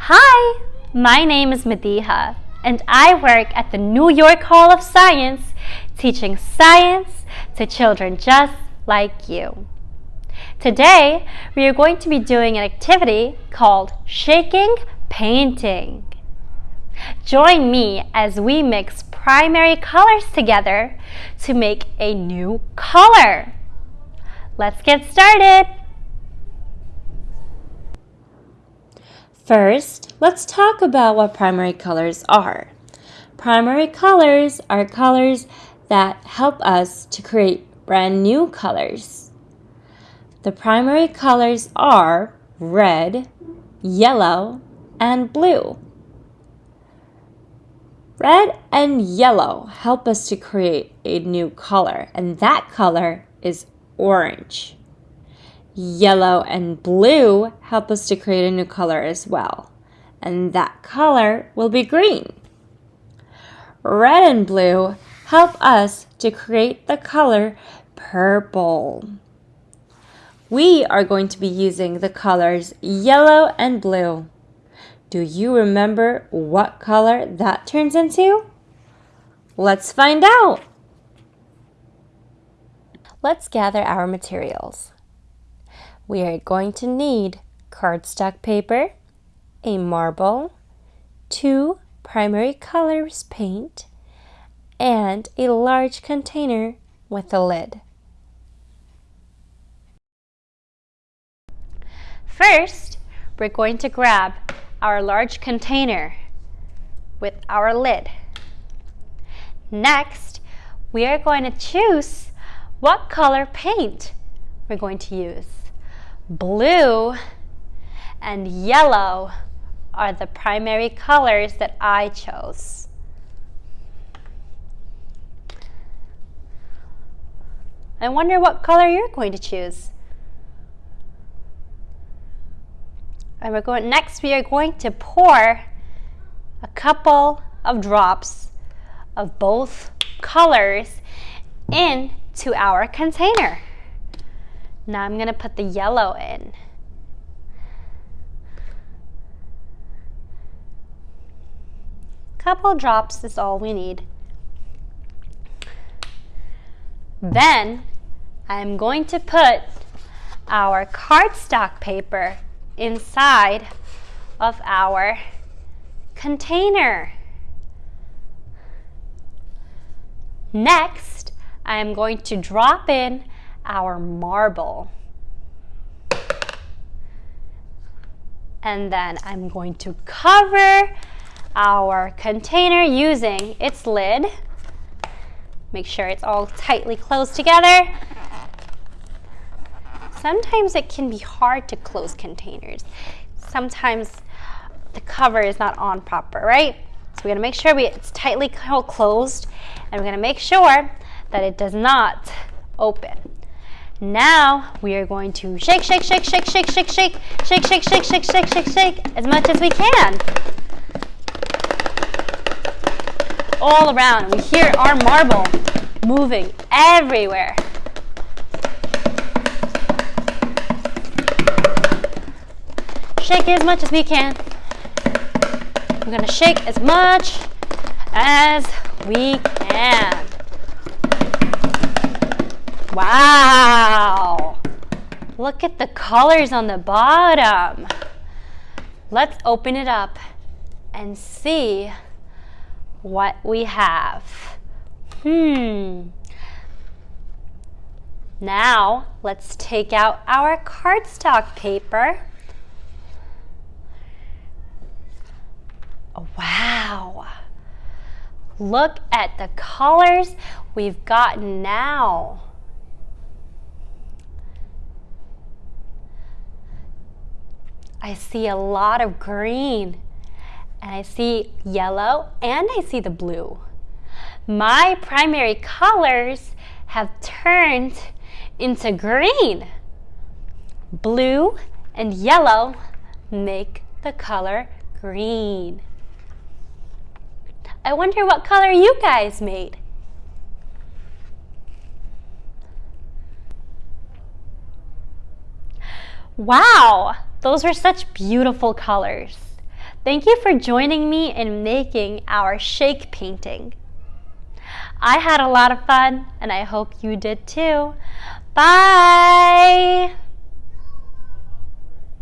Hi, my name is Madiha, and I work at the New York Hall of Science teaching science to children just like you. Today, we are going to be doing an activity called Shaking Painting. Join me as we mix primary colors together to make a new color. Let's get started. First, let's talk about what primary colors are. Primary colors are colors that help us to create brand new colors. The primary colors are red, yellow, and blue. Red and yellow help us to create a new color, and that color is orange. Yellow and blue help us to create a new color as well, and that color will be green. Red and blue help us to create the color purple. We are going to be using the colors yellow and blue. Do you remember what color that turns into? Let's find out. Let's gather our materials we are going to need cardstock paper, a marble, two primary colors paint, and a large container with a lid. First, we're going to grab our large container with our lid. Next, we are going to choose what color paint we're going to use. Blue and yellow are the primary colors that I chose. I wonder what color you're going to choose. And we're going next we are going to pour a couple of drops of both colors into our container. Now I'm going to put the yellow in. A couple drops is all we need. Then I'm going to put our cardstock paper inside of our container. Next, I'm going to drop in our marble. And then I'm going to cover our container using its lid. Make sure it's all tightly closed together. Sometimes it can be hard to close containers. Sometimes the cover is not on proper, right? So we're gonna make sure we, it's tightly closed and we're gonna make sure that it does not open. Now we are going to shake, shake, shake, shake, shake, shake, shake, shake, shake, shake, shake, shake, shake, shake as much as we can. All around. We hear our marble moving everywhere. Shake as much as we can. We're gonna shake as much as we can. Wow! Look at the colors on the bottom. Let's open it up and see what we have. Hmm. Now, let's take out our cardstock paper. Wow. Look at the colors we've gotten now. I see a lot of green and I see yellow and I see the blue. My primary colors have turned into green. Blue and yellow make the color green. I wonder what color you guys made. Wow, those were such beautiful colors. Thank you for joining me in making our shake painting. I had a lot of fun and I hope you did too. Bye!